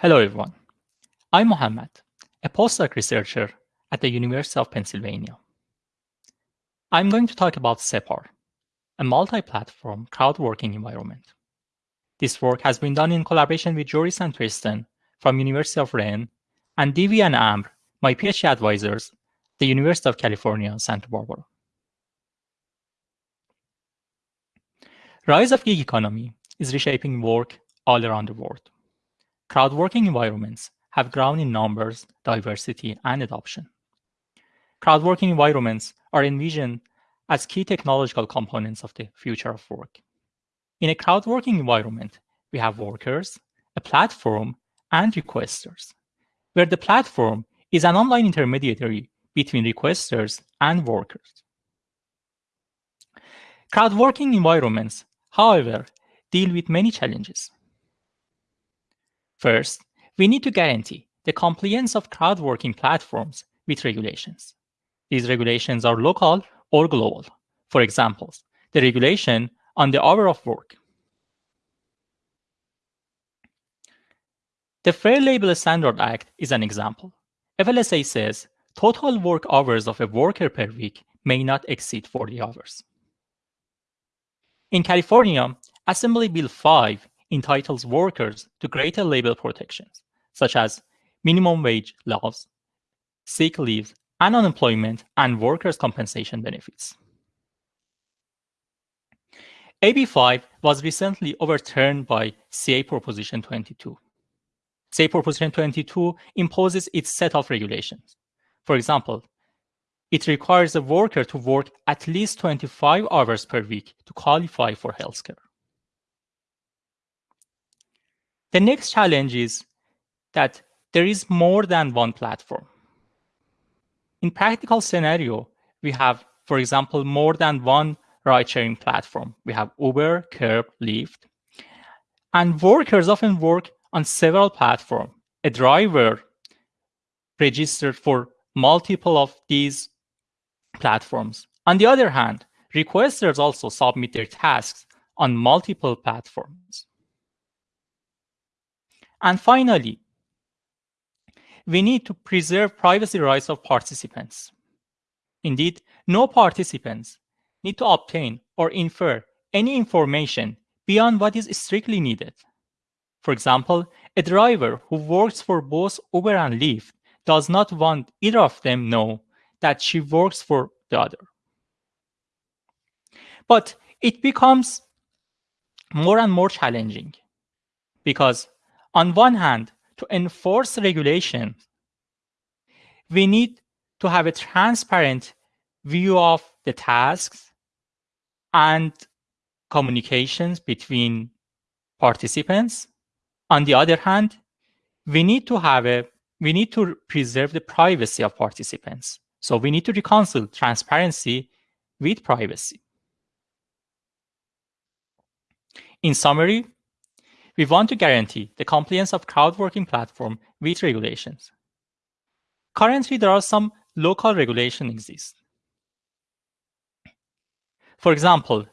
Hello, everyone. I'm Mohammed, a postdoc researcher at the University of Pennsylvania. I'm going to talk about Separ, a multi-platform crowd working environment. This work has been done in collaboration with Joris and Tristan from University of Rennes and Divy and Amr, my PhD advisors, the University of California, Santa Barbara. Rise of gig economy is reshaping work all around the world. Crowd working environments have grown in numbers, diversity, and adoption. Crowd working environments are envisioned as key technological components of the future of work. In a crowd working environment, we have workers, a platform, and requesters, where the platform is an online intermediary between requesters and workers. Crowd working environments however, deal with many challenges. First, we need to guarantee the compliance of crowd working platforms with regulations. These regulations are local or global. For example, the regulation on the hour of work. The Fair Labor Standard Act is an example. FLSA says total work hours of a worker per week may not exceed 40 hours. In California, Assembly Bill 5 entitles workers to greater labor protections, such as minimum wage laws, sick leave, and unemployment and workers' compensation benefits. AB5 was recently overturned by CA Proposition 22. CA Proposition 22 imposes its set of regulations. For example, it requires a worker to work at least 25 hours per week to qualify for healthcare. The next challenge is that there is more than one platform. In practical scenario, we have, for example, more than one ride-sharing platform. We have Uber, Curb, Lyft. And workers often work on several platforms. A driver registered for multiple of these platforms. On the other hand, requesters also submit their tasks on multiple platforms. And finally, we need to preserve privacy rights of participants. Indeed, no participants need to obtain or infer any information beyond what is strictly needed. For example, a driver who works for both Uber and Lyft does not want either of them know that she works for the other. But it becomes more and more challenging because on one hand, to enforce regulation, we need to have a transparent view of the tasks and communications between participants. On the other hand, we need to have a we need to preserve the privacy of participants. So we need to reconcile transparency with privacy. In summary, we want to guarantee the compliance of crowd working platform with regulations. Currently, there are some local regulations exist. For example,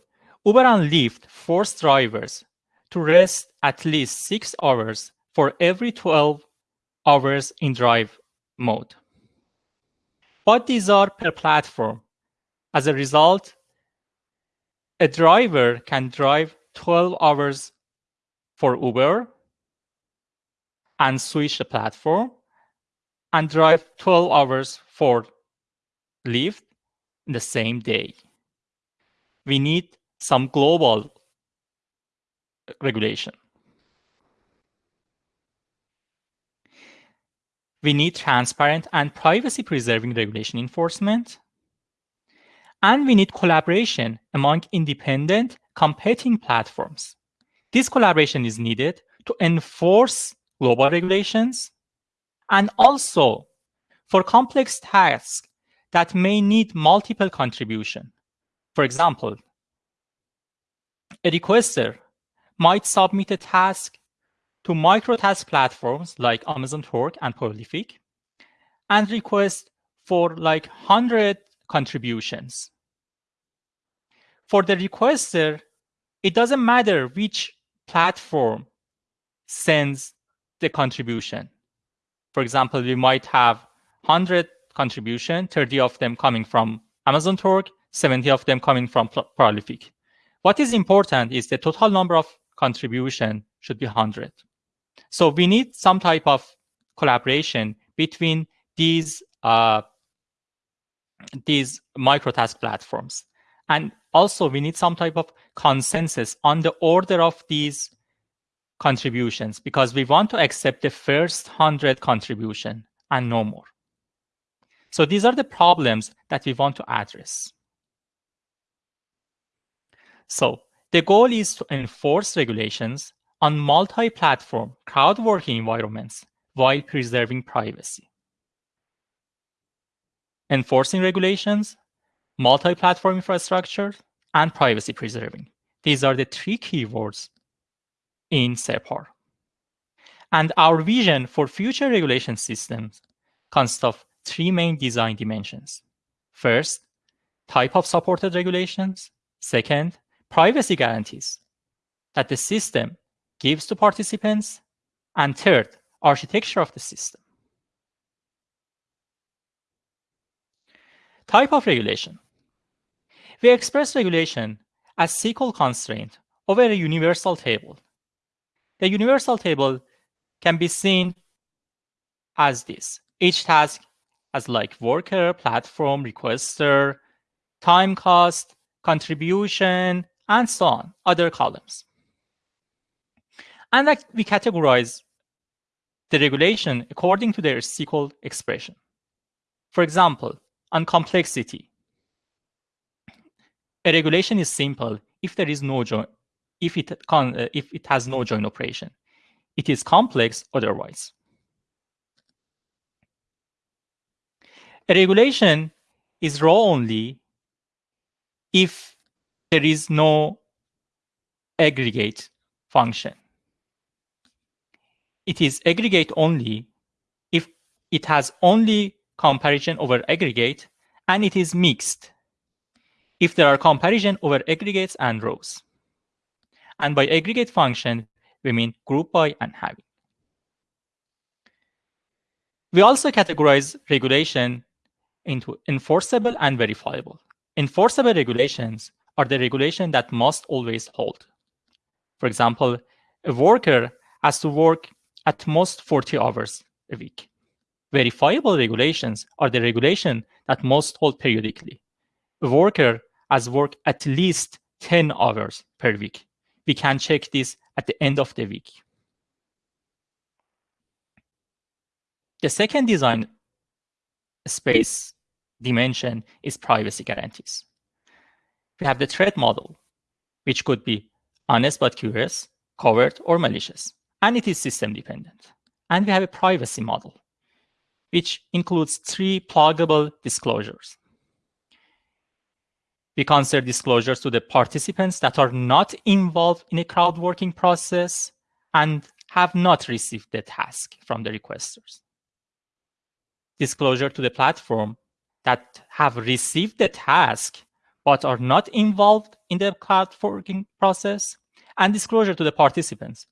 Uber and Lyft force drivers to rest at least six hours for every 12 hours in drive mode what these are per platform. As a result, a driver can drive 12 hours for Uber and switch the platform and drive 12 hours for Lyft in the same day. We need some global regulation. We need transparent and privacy-preserving regulation enforcement. And we need collaboration among independent competing platforms. This collaboration is needed to enforce global regulations and also for complex tasks that may need multiple contribution. For example, a requester might submit a task to microtask platforms like Amazon Turk and Prolific and request for like 100 contributions. For the requester, it doesn't matter which platform sends the contribution. For example, we might have 100 contribution, 30 of them coming from Amazon Turk, 70 of them coming from Prolific. What is important is the total number of contribution should be 100. So we need some type of collaboration between these uh, these microtask platforms. And also we need some type of consensus on the order of these contributions because we want to accept the first 100 contribution and no more. So these are the problems that we want to address. So the goal is to enforce regulations on multi-platform crowd working environments while preserving privacy. Enforcing regulations, multi-platform infrastructure, and privacy preserving. These are the three keywords in SEPAR. And our vision for future regulation systems consists of three main design dimensions. First, type of supported regulations. Second, privacy guarantees that the system gives to participants. And third, architecture of the system. Type of regulation. We express regulation as SQL constraint over a universal table. The universal table can be seen as this. Each task as like worker, platform, requester, time cost, contribution, and so on, other columns. And like we categorize the regulation according to their SQL expression. For example, on complexity, a regulation is simple if there is no join, if it, con, uh, if it has no join operation. It is complex otherwise. A regulation is raw only if there is no aggregate function. It is aggregate only if it has only comparison over aggregate and it is mixed if there are comparison over aggregates and rows. And by aggregate function, we mean group by and having. We also categorize regulation into enforceable and verifiable. Enforceable regulations are the regulation that must always hold. For example, a worker has to work at most 40 hours a week. Verifiable regulations are the regulation that must hold periodically. A worker has worked at least 10 hours per week. We can check this at the end of the week. The second design space dimension is privacy guarantees. We have the threat model, which could be honest but curious, covert, or malicious, and it is system dependent. And we have a privacy model, which includes three pluggable disclosures. We consider disclosures to the participants that are not involved in a crowd working process and have not received the task from the requesters. Disclosure to the platform that have received the task but are not involved in the working process, and disclosure to the participants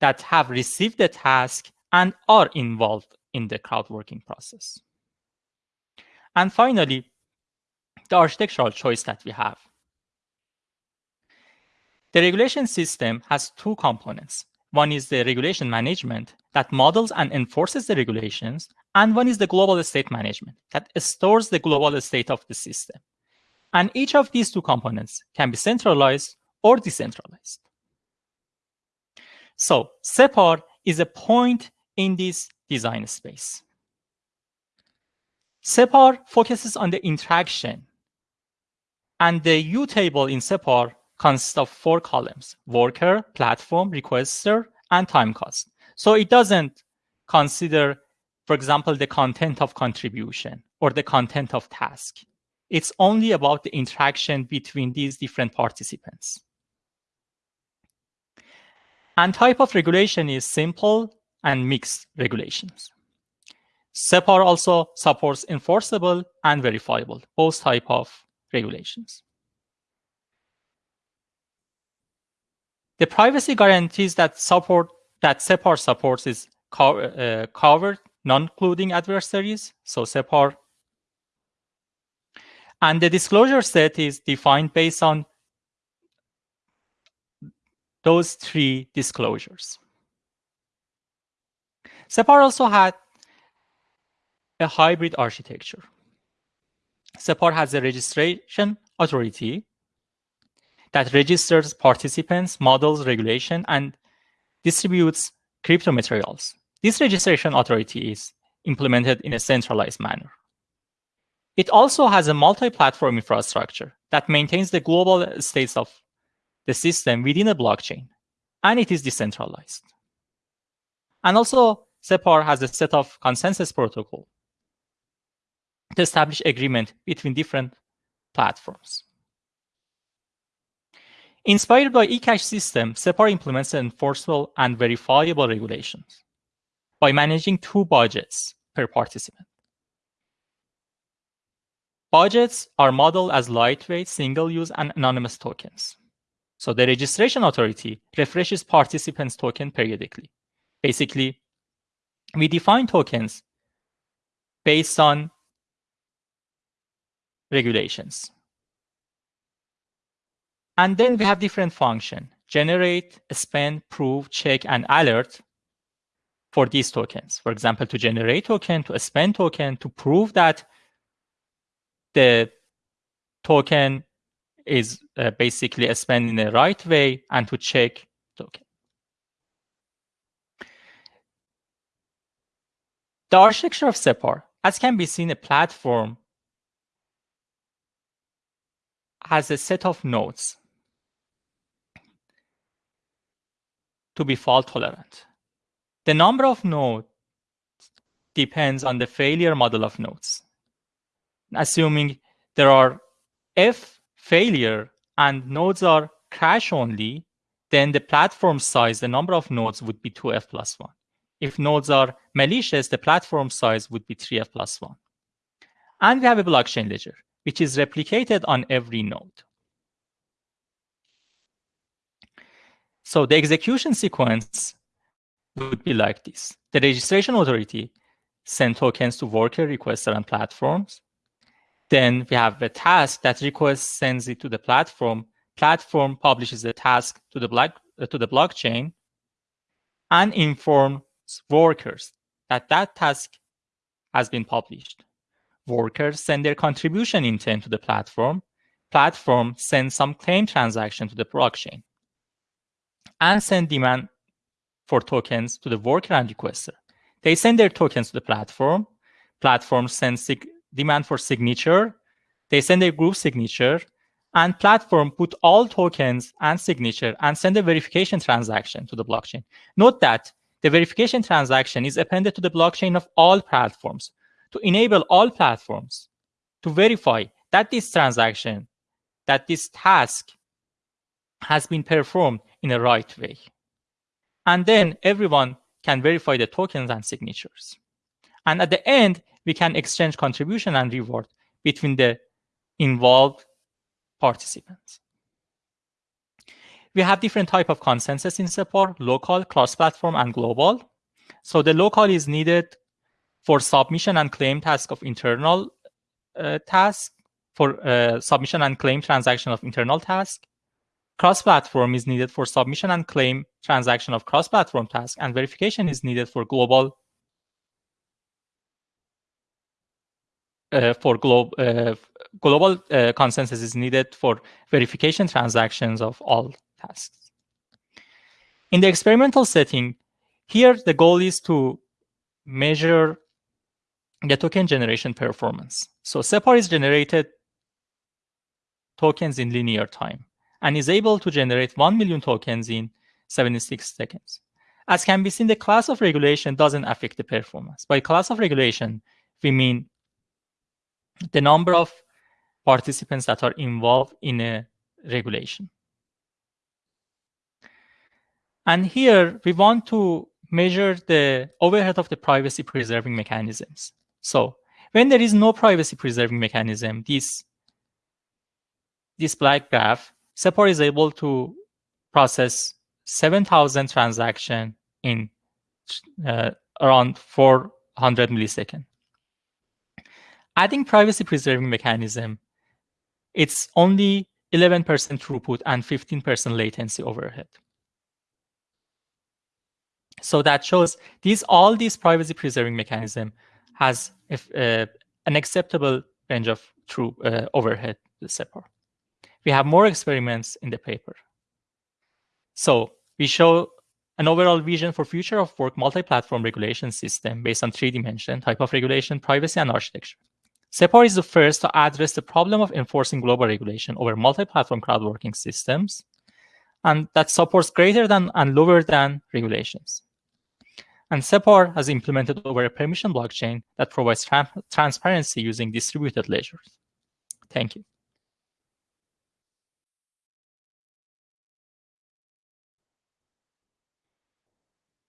that have received the task and are involved in the crowd working process. And finally, the architectural choice that we have. The regulation system has two components. One is the regulation management that models and enforces the regulations, and one is the global state management that stores the global state of the system. And each of these two components can be centralized or decentralized. So SEPAR is a point in this design space. SEPAR focuses on the interaction and the U table in SEPAR consists of four columns, worker, platform, requester, and time cost. So it doesn't consider, for example, the content of contribution or the content of task. It's only about the interaction between these different participants. And type of regulation is simple and mixed regulations. SEPAR also supports enforceable and verifiable, both type of regulations. The privacy guarantees that support that SEPAR supports is co uh, covert non-colluding adversaries, so SEPAR. And the disclosure set is defined based on those three disclosures. SEPAR also had a hybrid architecture. SEPAR has a registration authority that registers participants, models, regulation, and distributes crypto materials. This registration authority is implemented in a centralized manner. It also has a multi-platform infrastructure that maintains the global states of the system within a blockchain, and it is decentralized. And also, SEPAR has a set of consensus protocol to establish agreement between different platforms. Inspired by eCash system, SEPAR implements enforceable and verifiable regulations by managing two budgets per participant. Budgets are modeled as lightweight, single-use, and anonymous tokens. So the registration authority refreshes participants' token periodically. Basically, we define tokens based on regulations. And then we have different function, generate, spend, prove, check, and alert for these tokens. For example, to generate token, to spend token, to prove that the token is uh, basically spent in the right way, and to check token. The architecture of SEPAR, as can be seen, a platform has a set of nodes to be fault tolerant. The number of nodes depends on the failure model of nodes. Assuming there are F failure and nodes are crash only, then the platform size, the number of nodes would be 2F plus 1. If nodes are malicious, the platform size would be 3F plus 1. And we have a blockchain ledger, which is replicated on every node. So the execution sequence would be like this. The registration authority send tokens to worker, requester, and platforms. Then we have a task that request sends it to the platform. Platform publishes the task to the, block, uh, to the blockchain and informs workers that that task has been published. Workers send their contribution intent to the platform. Platform sends some claim transaction to the blockchain and send demand for tokens to the worker and requester. They send their tokens to the platform. Platform sends demand for signature. They send a group signature and platform put all tokens and signature and send a verification transaction to the blockchain. Note that the verification transaction is appended to the blockchain of all platforms to enable all platforms to verify that this transaction, that this task has been performed in a right way. And then everyone can verify the tokens and signatures. And at the end, we can exchange contribution and reward between the involved participants. We have different type of consensus in support, local, cross-platform, and global. So the local is needed for submission and claim task of internal uh, task, for uh, submission and claim transaction of internal task. Cross-platform is needed for submission and claim transaction of cross-platform task, and verification is needed for global uh, for glo uh, global uh, consensus is needed for verification transactions of all tasks. In the experimental setting, here the goal is to measure the token generation performance. So SEPAR is generated tokens in linear time and is able to generate 1 million tokens in 76 seconds. As can be seen, the class of regulation doesn't affect the performance. By class of regulation, we mean the number of participants that are involved in a regulation. And here, we want to measure the overhead of the privacy preserving mechanisms. So when there is no privacy preserving mechanism, this, this black graph SEPAR is able to process 7,000 transaction in uh, around 400 millisecond. Adding privacy preserving mechanism, it's only 11% throughput and 15% latency overhead. So that shows these all these privacy preserving mechanism has if, uh, an acceptable range of true uh, overhead Separ. We have more experiments in the paper. So we show an overall vision for future of work multi-platform regulation system based on three dimensions, type of regulation, privacy, and architecture. Separ is the first to address the problem of enforcing global regulation over multi-platform crowd working systems, and that supports greater than and lower than regulations. And Separ has implemented over a permission blockchain that provides tra transparency using distributed ledgers. Thank you.